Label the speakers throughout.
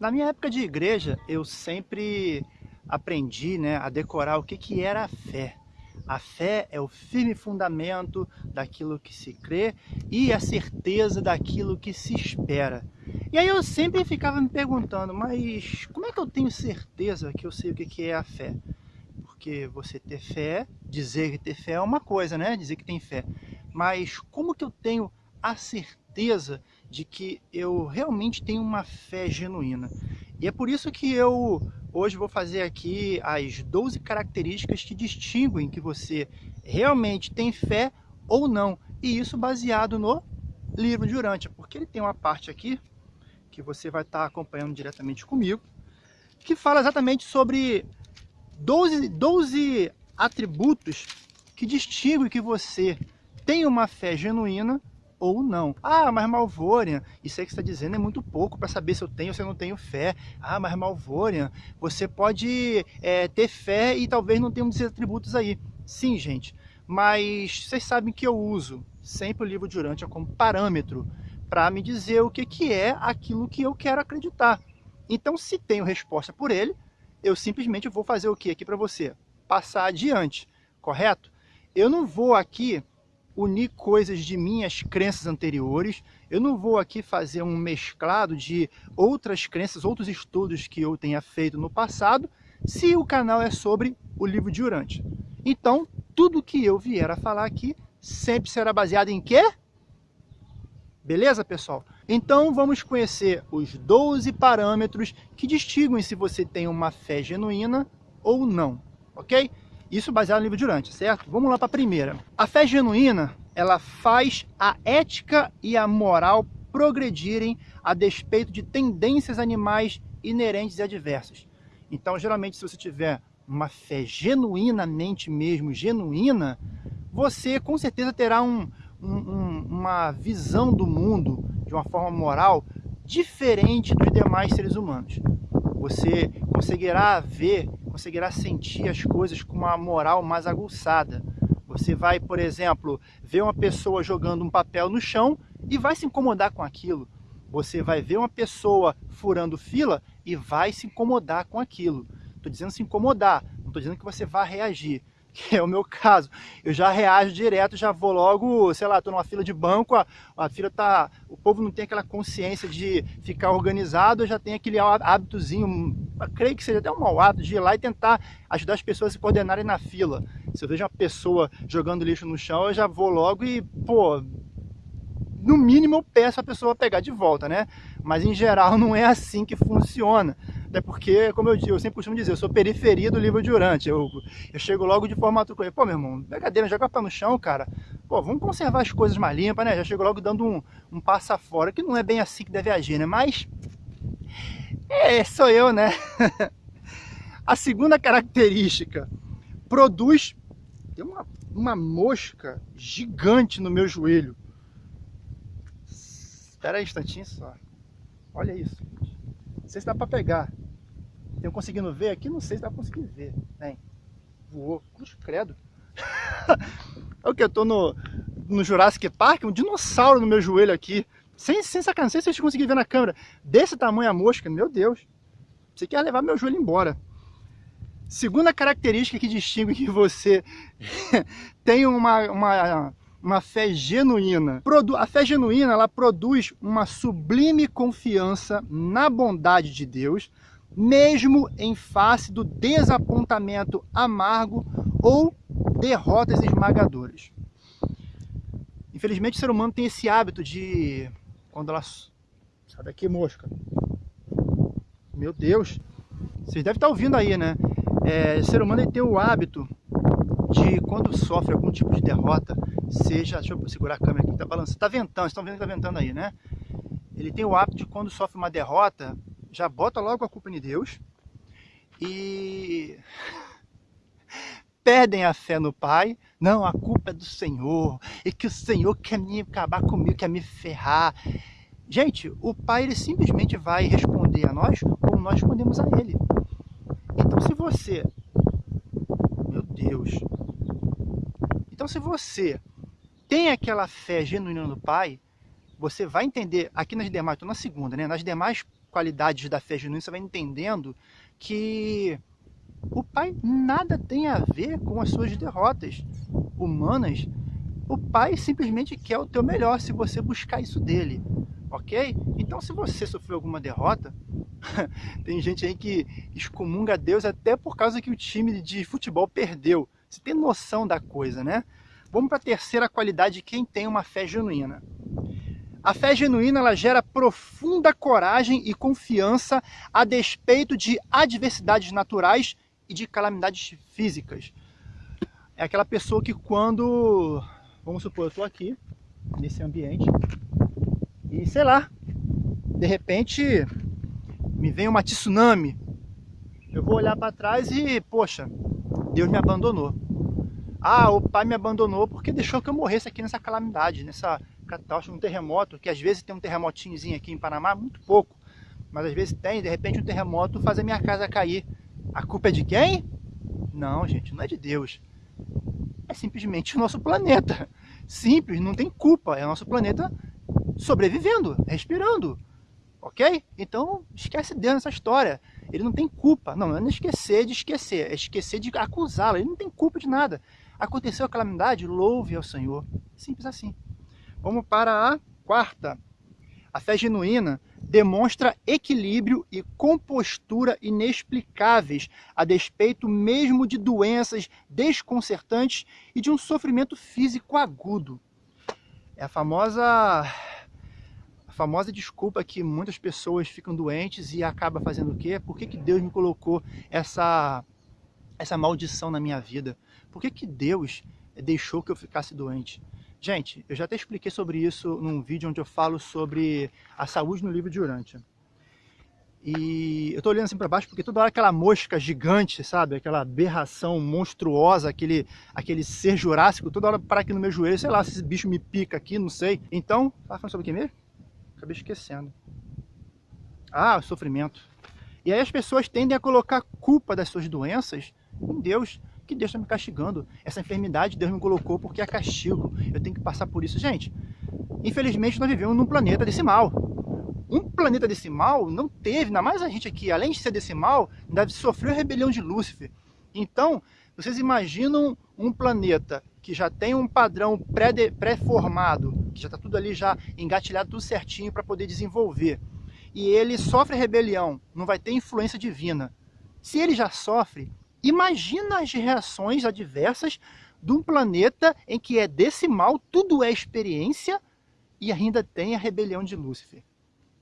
Speaker 1: Na minha época de igreja, eu sempre aprendi né, a decorar o que, que era a fé. A fé é o firme fundamento daquilo que se crê e a certeza daquilo que se espera. E aí eu sempre ficava me perguntando, mas como é que eu tenho certeza que eu sei o que, que é a fé? Porque você ter fé, dizer que ter fé é uma coisa, né? Dizer que tem fé. Mas como que eu tenho a certeza de que eu realmente tenho uma fé genuína. E é por isso que eu hoje vou fazer aqui as 12 características que distinguem que você realmente tem fé ou não. E isso baseado no livro de Urântia, porque ele tem uma parte aqui que você vai estar acompanhando diretamente comigo, que fala exatamente sobre 12, 12 atributos que distinguem que você tem uma fé genuína ou não. Ah, mas Malvorian, isso aí que você está dizendo é muito pouco para saber se eu tenho ou se eu não tenho fé. Ah, mas Malvorian, você pode é, ter fé e talvez não tenha um desses atributos aí. Sim, gente, mas vocês sabem que eu uso sempre o livro de Urântia como parâmetro para me dizer o que, que é aquilo que eu quero acreditar. Então, se tenho resposta por ele, eu simplesmente vou fazer o que aqui para você? Passar adiante, correto? Eu não vou aqui unir coisas de minhas crenças anteriores. Eu não vou aqui fazer um mesclado de outras crenças, outros estudos que eu tenha feito no passado, se o canal é sobre o livro de Urante. Então, tudo que eu vier a falar aqui sempre será baseado em quê? Beleza, pessoal? Então, vamos conhecer os 12 parâmetros que distinguem se você tem uma fé genuína ou não, ok? Isso baseado no livro de Urante, certo? Vamos lá para a primeira. A fé genuína, ela faz a ética e a moral progredirem a despeito de tendências animais inerentes e adversas. Então, geralmente, se você tiver uma fé genuinamente mesmo, genuína, você com certeza terá um, um, uma visão do mundo de uma forma moral diferente dos demais seres humanos. Você conseguirá ver conseguirá sentir as coisas com uma moral mais aguçada. Você vai, por exemplo, ver uma pessoa jogando um papel no chão e vai se incomodar com aquilo. Você vai ver uma pessoa furando fila e vai se incomodar com aquilo. Estou dizendo se incomodar, não estou dizendo que você vai reagir é o meu caso. Eu já reajo direto, já vou logo, sei lá, estou numa fila de banco, a, a fila tá, o povo não tem aquela consciência de ficar organizado, eu já tenho aquele hábitozinho, creio que seja até um mau hábito de ir lá e tentar ajudar as pessoas a se coordenarem na fila. Se eu vejo uma pessoa jogando lixo no chão, eu já vou logo e, pô, no mínimo eu peço a pessoa pegar de volta, né? Mas em geral não é assim que funciona. Até porque, como eu, eu sempre costumo dizer, eu sou periferia do livro de Urante. Eu, eu chego logo de forma truculenta. Pô, meu irmão, brincadeira, joga pé no chão, cara. Pô, vamos conservar as coisas mais limpas, né? Já chego logo dando um, um passa fora, que não é bem assim que deve agir, né? Mas, é, sou eu, né? A segunda característica, produz... Tem uma, uma mosca gigante no meu joelho. Espera aí um instantinho só. Olha isso. Não sei se dá para pegar. Estão conseguindo ver aqui? Não sei se dá para conseguir ver. Vem. Voou. Credo. é o que? Eu tô no, no Jurassic Park, um dinossauro no meu joelho aqui. Sem, sem sacanagem, se vocês conseguiram ver na câmera. Desse tamanho a mosca, meu Deus. Você quer levar meu joelho embora. Segunda característica que distingue que você tem uma, uma uma fé genuína. A fé genuína ela produz uma sublime confiança na bondade de Deus, mesmo em face do desapontamento amargo ou derrotas esmagadoras. Infelizmente o ser humano tem esse hábito de... Quando ela... Sai daqui, mosca. Meu Deus. Vocês devem estar ouvindo aí, né? É, o ser humano tem o hábito de quando sofre algum tipo de derrota, seja, deixa eu segurar a câmera aqui, tá balançando, tá ventando, estão vendo que tá ventando aí, né? Ele tem o hábito de quando sofre uma derrota, já bota logo a culpa em Deus e perdem a fé no Pai. Não, a culpa é do Senhor, e que o Senhor quer me acabar comigo, quer me ferrar. Gente, o Pai ele simplesmente vai responder a nós como nós respondemos a Ele. Então se você, meu Deus, então, se você tem aquela fé genuína no Pai, você vai entender, aqui nas demais, estou na segunda, né? Nas demais qualidades da fé genuína, você vai entendendo que o pai nada tem a ver com as suas derrotas humanas. O pai simplesmente quer o teu melhor se você buscar isso dele, ok? Então se você sofreu alguma derrota, tem gente aí que excomunga Deus até por causa que o time de futebol perdeu. Você tem noção da coisa, né? Vamos para a terceira qualidade de quem tem uma fé genuína. A fé genuína ela gera profunda coragem e confiança a despeito de adversidades naturais e de calamidades físicas. É aquela pessoa que quando, vamos supor, eu estou aqui, nesse ambiente, e sei lá, de repente me vem uma tsunami, eu vou olhar para trás e, poxa, Deus me abandonou. Ah, o pai me abandonou porque deixou que eu morresse aqui nessa calamidade, nessa catástrofe, um terremoto, que às vezes tem um terremotinhozinho aqui em Panamá, muito pouco, mas às vezes tem, de repente um terremoto faz a minha casa cair. A culpa é de quem? Não, gente, não é de Deus. É simplesmente o nosso planeta. Simples, não tem culpa. É o nosso planeta sobrevivendo, respirando. Ok? Então, esquece Deus nessa história. Ele não tem culpa. Não, não é esquecer de esquecer. É esquecer de acusá-lo. Ele não tem culpa de nada. Aconteceu a calamidade, louve ao Senhor. Simples assim. Vamos para a quarta. A fé genuína demonstra equilíbrio e compostura inexplicáveis, a despeito mesmo de doenças desconcertantes e de um sofrimento físico agudo. É a famosa famosa desculpa que muitas pessoas ficam doentes e acaba fazendo o quê? Por que, que Deus me colocou essa essa maldição na minha vida? Por que, que Deus deixou que eu ficasse doente? Gente, eu já até expliquei sobre isso num vídeo onde eu falo sobre a saúde no livro de Urântia. E eu tô olhando assim para baixo porque toda hora aquela mosca gigante, sabe? Aquela aberração monstruosa, aquele, aquele ser jurássico, toda hora para aqui no meu joelho, sei lá se esse bicho me pica aqui, não sei. Então, tava falando sobre o que mesmo? Acabei esquecendo. Ah, o sofrimento. E aí as pessoas tendem a colocar culpa das suas doenças em Deus que Deus está me castigando. Essa enfermidade Deus me colocou porque é castigo. Eu tenho que passar por isso. Gente, infelizmente nós vivemos num planeta decimal. Um planeta decimal não teve, ainda mais a gente aqui, além de ser decimal, ainda sofreu a rebelião de Lúcifer. Então, vocês imaginam um planeta que já tem um padrão pré-formado, que já está tudo ali já engatilhado, tudo certinho para poder desenvolver. E ele sofre rebelião, não vai ter influência divina. Se ele já sofre, Imagina as reações adversas de um planeta em que é decimal, tudo é experiência e ainda tem a rebelião de Lúcifer,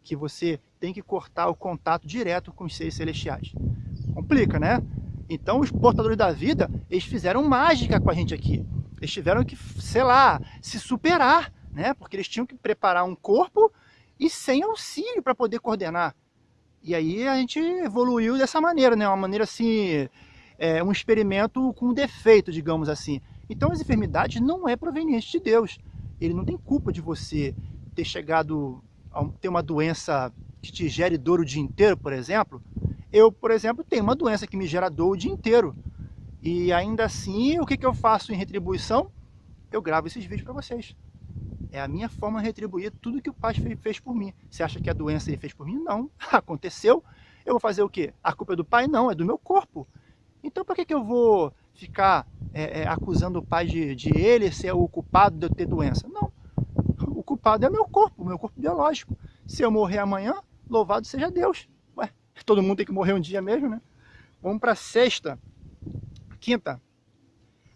Speaker 1: que você tem que cortar o contato direto com os seres celestiais. Complica, né? Então os portadores da vida, eles fizeram mágica com a gente aqui. Eles tiveram que, sei lá, se superar, né? Porque eles tinham que preparar um corpo e sem auxílio para poder coordenar. E aí a gente evoluiu dessa maneira, né? Uma maneira assim, é, um experimento com defeito, digamos assim. Então as enfermidades não é proveniente de Deus. Ele não tem culpa de você ter chegado a ter uma doença que te gere dor o dia inteiro, por exemplo. Eu, por exemplo, tenho uma doença que me gera dor o dia inteiro. E ainda assim, o que, que eu faço em retribuição? Eu gravo esses vídeos para vocês. É a minha forma de retribuir tudo que o Pai fez por mim. Você acha que a doença ele fez por mim? Não. Aconteceu. Eu vou fazer o quê? A culpa é do Pai? Não, é do meu corpo. Então por que, que eu vou ficar é, é, acusando o pai de, de ele ser o culpado de eu ter doença? Não. O culpado é meu corpo, meu corpo biológico. Se eu morrer amanhã, louvado seja Deus. Ué, todo mundo tem que morrer um dia mesmo, né? Vamos para sexta. Quinta.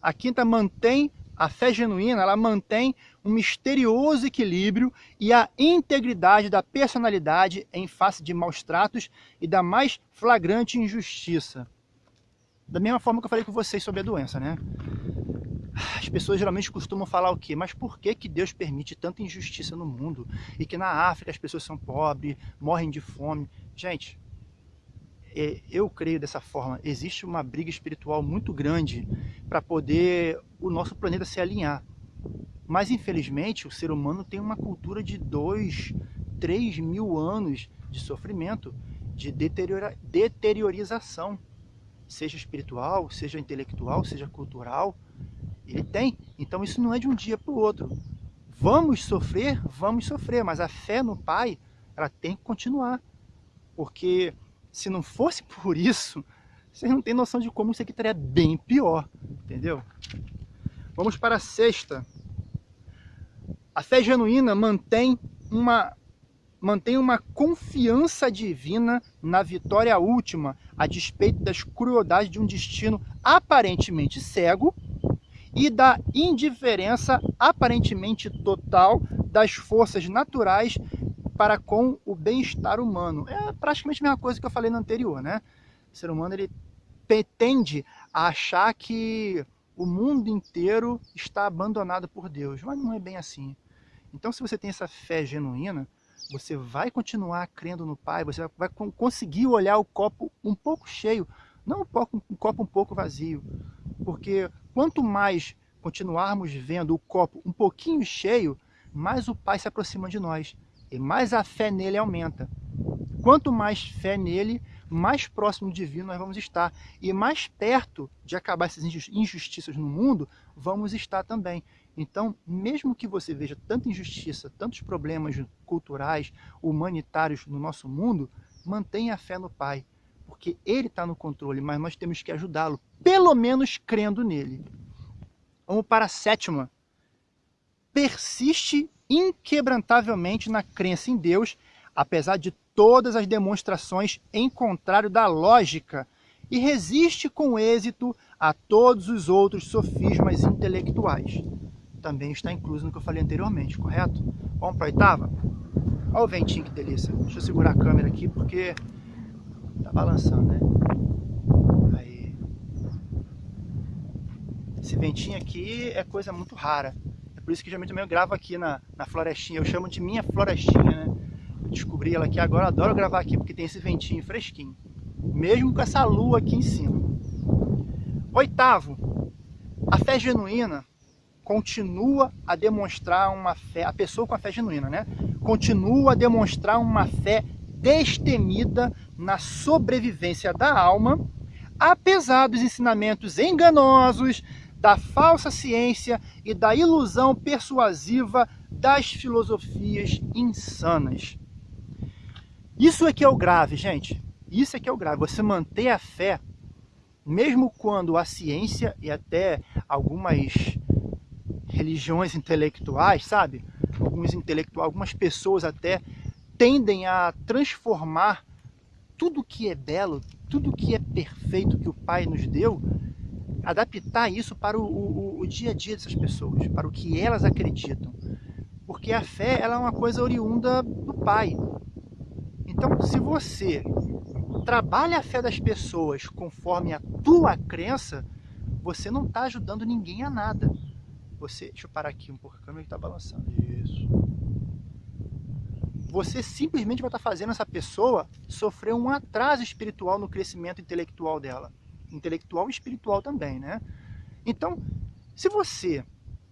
Speaker 1: A quinta mantém a fé genuína, ela mantém um misterioso equilíbrio e a integridade da personalidade em face de maus tratos e da mais flagrante injustiça. Da mesma forma que eu falei com vocês sobre a doença, né? As pessoas geralmente costumam falar o quê? Mas por que, que Deus permite tanta injustiça no mundo? E que na África as pessoas são pobres, morrem de fome. Gente, eu creio dessa forma. Existe uma briga espiritual muito grande para poder o nosso planeta se alinhar. Mas infelizmente o ser humano tem uma cultura de dois, três mil anos de sofrimento, de deteriora, deteriorização seja espiritual, seja intelectual, seja cultural, ele tem. Então isso não é de um dia para o outro. Vamos sofrer? Vamos sofrer, mas a fé no Pai, ela tem que continuar. Porque se não fosse por isso, vocês não têm noção de como isso aqui estaria bem pior, entendeu? Vamos para a sexta. A fé genuína mantém uma, mantém uma confiança divina na vitória última, a despeito das crueldades de um destino aparentemente cego e da indiferença aparentemente total das forças naturais para com o bem-estar humano. É praticamente a mesma coisa que eu falei no anterior, né? O ser humano ele tende a achar que o mundo inteiro está abandonado por Deus, mas não é bem assim. Então, se você tem essa fé genuína, você vai continuar crendo no Pai, você vai conseguir olhar o copo um pouco cheio, não um copo um pouco vazio. Porque quanto mais continuarmos vendo o copo um pouquinho cheio, mais o Pai se aproxima de nós e mais a fé nele aumenta. Quanto mais fé nele, mais próximo do divino nós vamos estar. E mais perto de acabar essas injustiças no mundo, vamos estar também. Então, mesmo que você veja tanta injustiça, tantos problemas culturais, humanitários no nosso mundo, mantenha a fé no Pai, porque Ele está no controle, mas nós temos que ajudá-lo, pelo menos crendo nele. Vamos para a sétima. Persiste inquebrantavelmente na crença em Deus, apesar de todas as demonstrações em contrário da lógica, e resiste com êxito a todos os outros sofismas intelectuais. Também está incluso no que eu falei anteriormente, correto? Vamos para a oitava? Olha o ventinho que delícia. Deixa eu segurar a câmera aqui porque tá balançando, né? Aí. Esse ventinho aqui é coisa muito rara. É por isso que geralmente eu gravo aqui na, na florestinha. Eu chamo de minha florestinha, né? descobri ela aqui agora, adoro gravar aqui porque tem esse ventinho fresquinho. Mesmo com essa lua aqui em cima. Oitavo, a fé genuína continua a demonstrar uma fé, a pessoa com a fé genuína, né? Continua a demonstrar uma fé destemida na sobrevivência da alma, apesar dos ensinamentos enganosos, da falsa ciência e da ilusão persuasiva das filosofias insanas. Isso é que é o grave, gente. Isso é que é o grave. Você manter a fé, mesmo quando a ciência e até algumas religiões intelectuais, sabe? Alguns intelectuais, algumas pessoas até tendem a transformar tudo que é belo, tudo que é perfeito que o Pai nos deu, adaptar isso para o, o, o dia a dia dessas pessoas, para o que elas acreditam. Porque a fé ela é uma coisa oriunda do Pai. Então, se você trabalha a fé das pessoas conforme a tua crença, você não está ajudando ninguém a nada. Você, deixa eu parar aqui um pouco, a câmera está balançando. Isso. Você simplesmente vai estar tá fazendo essa pessoa sofrer um atraso espiritual no crescimento intelectual dela. Intelectual e espiritual também, né? Então, se você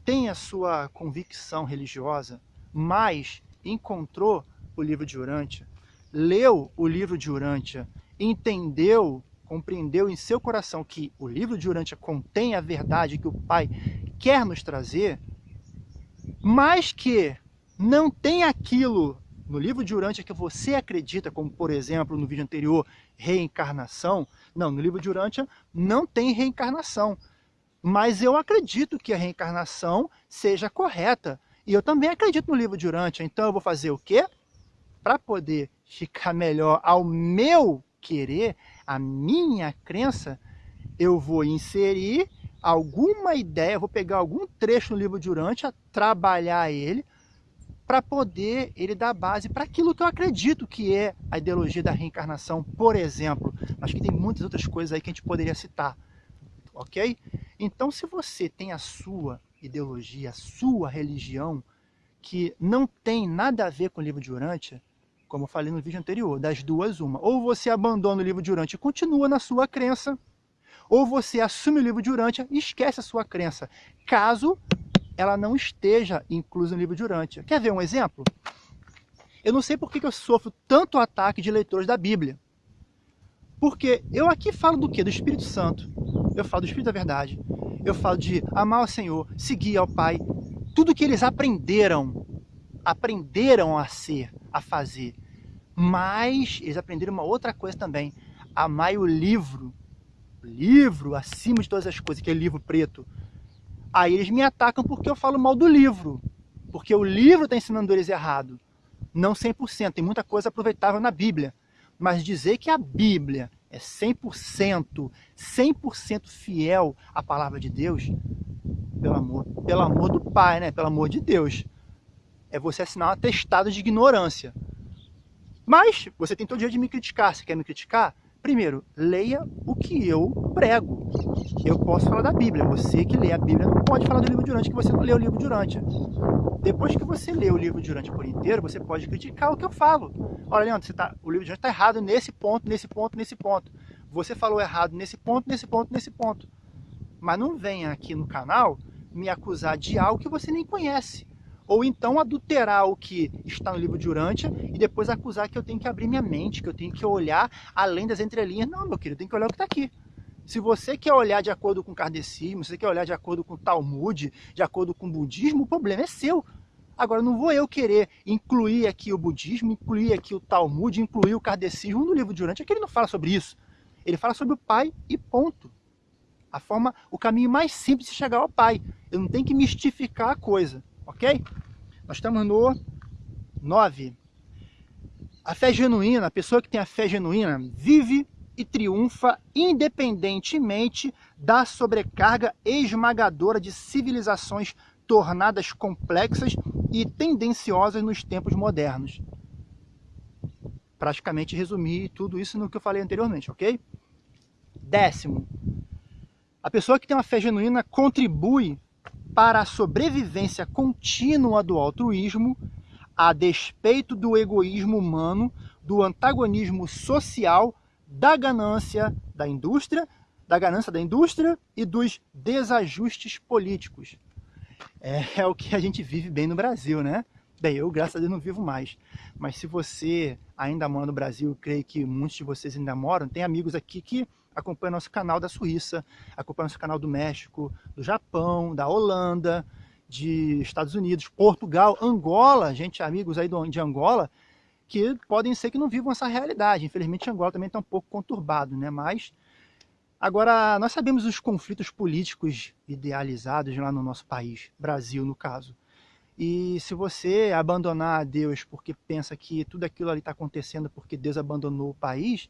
Speaker 1: tem a sua convicção religiosa, mas encontrou o livro de Urântia, leu o livro de Urântia, entendeu, compreendeu em seu coração que o livro de Urântia contém a verdade que o Pai quer nos trazer, mas que não tem aquilo no livro de Urântia que você acredita, como por exemplo no vídeo anterior, reencarnação. Não, no livro de Urântia não tem reencarnação. Mas eu acredito que a reencarnação seja correta. E eu também acredito no livro de Urântia. Então eu vou fazer o quê? Para poder ficar melhor ao meu querer, a minha crença, eu vou inserir alguma ideia, vou pegar algum trecho no livro de Urântia, trabalhar ele, para poder ele dar base para aquilo que eu acredito que é a ideologia da reencarnação, por exemplo. Mas que tem muitas outras coisas aí que a gente poderia citar, ok? Então, se você tem a sua ideologia, a sua religião, que não tem nada a ver com o livro de Urântia, como eu falei no vídeo anterior, das duas uma. Ou você abandona o livro de Urântia e continua na sua crença, ou você assume o livro de Urântia e esquece a sua crença, caso ela não esteja inclusa no livro de Urântia. Quer ver um exemplo? Eu não sei por que eu sofro tanto ataque de leitores da Bíblia. Porque eu aqui falo do que? Do Espírito Santo. Eu falo do Espírito da Verdade. Eu falo de amar o Senhor, seguir ao Pai. Tudo que eles aprenderam, aprenderam a ser, a fazer. Mas eles aprenderam uma outra coisa também. Amai o livro. O livro acima de todas as coisas, que é livro preto. Aí eles me atacam porque eu falo mal do livro. Porque o livro está ensinando eles errado. Não 100%. Tem muita coisa aproveitável na Bíblia. Mas dizer que a Bíblia é 100%, 100% fiel à palavra de Deus, pelo amor, pelo amor do Pai, né? Pelo amor de Deus. É você assinar um atestado de ignorância. Mas você tem todo direito de me criticar. Você quer me criticar? Primeiro, leia o que eu prego. Eu posso falar da Bíblia. Você que lê a Bíblia não pode falar do livro de Urântia que você não leu o livro de Urântia. Depois que você lê o livro de Urântia por inteiro, você pode criticar o que eu falo. Olha, Leandro, você tá, o livro de Urântia está errado nesse ponto, nesse ponto, nesse ponto. Você falou errado nesse ponto, nesse ponto, nesse ponto. Mas não venha aqui no canal me acusar de algo que você nem conhece. Ou então adulterar o que está no livro de Urântia e depois acusar que eu tenho que abrir minha mente, que eu tenho que olhar além das entrelinhas. Não, meu querido, tem que olhar o que está aqui. Se você quer olhar de acordo com o kardecismo, se você quer olhar de acordo com o Talmud, de acordo com o budismo, o problema é seu. Agora, não vou eu querer incluir aqui o budismo, incluir aqui o Talmud, incluir o kardecismo no livro de Urântia, que ele não fala sobre isso. Ele fala sobre o pai e ponto. A forma, o caminho mais simples de chegar ao pai. Eu não tenho que mistificar a coisa, ok? Nós estamos no 9. A fé genuína, a pessoa que tem a fé genuína, vive e triunfa independentemente da sobrecarga esmagadora de civilizações tornadas complexas e tendenciosas nos tempos modernos. Praticamente resumi tudo isso no que eu falei anteriormente, ok? Décimo, a pessoa que tem uma fé genuína contribui para a sobrevivência contínua do altruísmo, a despeito do egoísmo humano, do antagonismo social da ganância da indústria, da ganância da indústria e dos desajustes políticos. É, é, o que a gente vive bem no Brasil, né? Bem, eu, graças a Deus, não vivo mais. Mas se você ainda mora no Brasil, creio que muitos de vocês ainda moram, tem amigos aqui que acompanham nosso canal da Suíça, acompanham nosso canal do México, do Japão, da Holanda, de Estados Unidos, Portugal, Angola, gente, amigos aí de Angola, que podem ser que não vivam essa realidade. Infelizmente, Angola também está um pouco conturbado, né? Mas, agora, nós sabemos os conflitos políticos idealizados lá no nosso país, Brasil, no caso. E se você abandonar a Deus porque pensa que tudo aquilo ali está acontecendo porque Deus abandonou o país,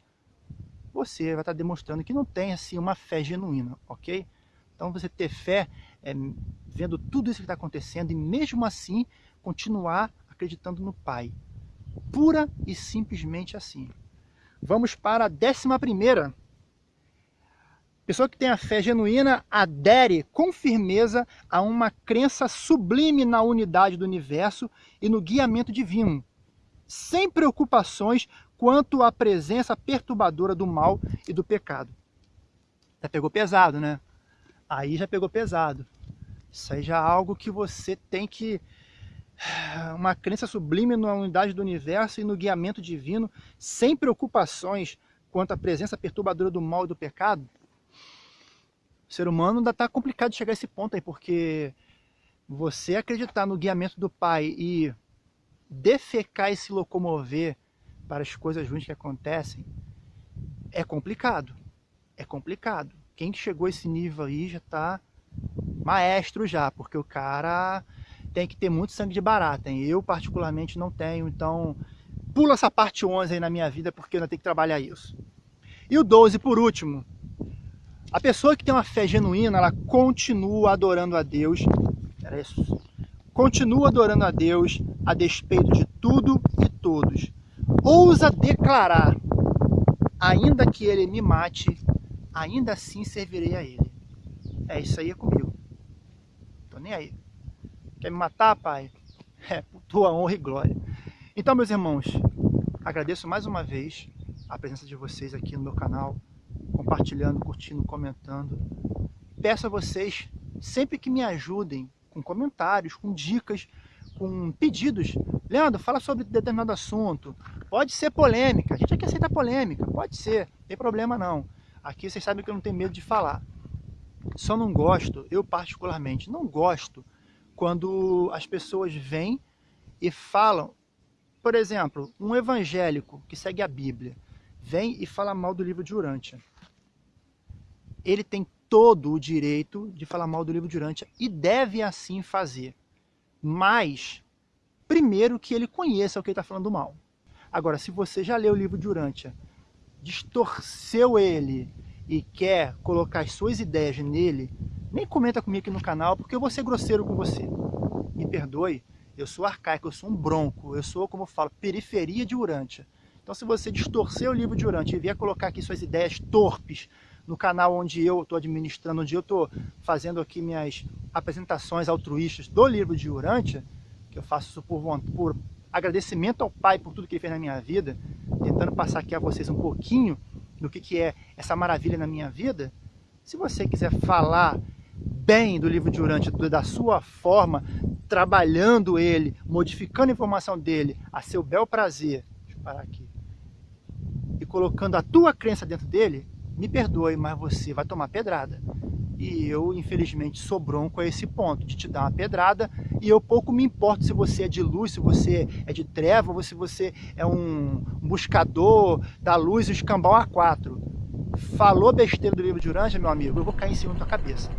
Speaker 1: você vai estar tá demonstrando que não tem assim uma fé genuína, ok? Então você ter fé é vendo tudo isso que está acontecendo e mesmo assim continuar acreditando no Pai pura e simplesmente assim. Vamos para a décima primeira. Pessoa que tem a fé genuína adere com firmeza a uma crença sublime na unidade do universo e no guiamento divino, sem preocupações quanto à presença perturbadora do mal e do pecado. Já pegou pesado, né? Aí já pegou pesado. Isso aí já é algo que você tem que uma crença sublime na unidade do universo e no guiamento divino, sem preocupações quanto à presença perturbadora do mal e do pecado, o ser humano ainda está complicado de chegar a esse ponto aí, porque você acreditar no guiamento do Pai e defecar e se locomover para as coisas ruins que acontecem, é complicado. É complicado. Quem chegou a esse nível aí já está maestro já, porque o cara tem que ter muito sangue de barata. Hein? Eu, particularmente, não tenho, então pula essa parte 11 aí na minha vida, porque eu ainda tenho que trabalhar isso. E o 12, por último, a pessoa que tem uma fé genuína, ela continua adorando a Deus, continua adorando a Deus a despeito de tudo e todos. Ousa declarar, ainda que ele me mate, ainda assim servirei a ele. É, isso aí é comigo. Tô nem aí. Quer me matar, pai? É, por tua honra e glória. Então, meus irmãos, agradeço mais uma vez a presença de vocês aqui no meu canal, compartilhando, curtindo, comentando. Peço a vocês sempre que me ajudem com comentários, com dicas, com pedidos. Leandro, fala sobre determinado assunto. Pode ser polêmica. A gente aqui aceita polêmica. Pode ser. Não tem problema não. Aqui vocês sabem que eu não tenho medo de falar. Só não gosto, eu particularmente, não gosto quando as pessoas vêm e falam, por exemplo, um evangélico que segue a Bíblia vem e fala mal do livro de Urântia, ele tem todo o direito de falar mal do livro de Urântia e deve assim fazer. Mas, primeiro que ele conheça o que ele está falando mal. Agora, se você já leu o livro de Urântia, distorceu ele e quer colocar as suas ideias nele, nem comenta comigo aqui no canal, porque eu vou ser grosseiro com você. Me perdoe, eu sou arcaico, eu sou um bronco, eu sou, como eu falo, periferia de Urântia. Então, se você distorcer o livro de Urântia e vier colocar aqui suas ideias torpes no canal onde eu estou administrando, onde eu estou fazendo aqui minhas apresentações altruístas do livro de Urântia, que eu faço isso por, por agradecimento ao Pai por tudo que Ele fez na minha vida, tentando passar aqui a vocês um pouquinho do que, que é essa maravilha na minha vida, se você quiser falar bem do livro de Urântia, da sua forma, trabalhando ele, modificando a informação dele a seu bel prazer, deixa eu parar aqui, e colocando a tua crença dentro dele, me perdoe, mas você vai tomar pedrada. E eu, infelizmente, sou bronco a esse ponto, de te dar uma pedrada, e eu pouco me importo se você é de luz, se você é de treva, ou se você é um buscador da luz, o escambau A4. Falou besteira do livro de Uranja, meu amigo, eu vou cair em cima da tua cabeça.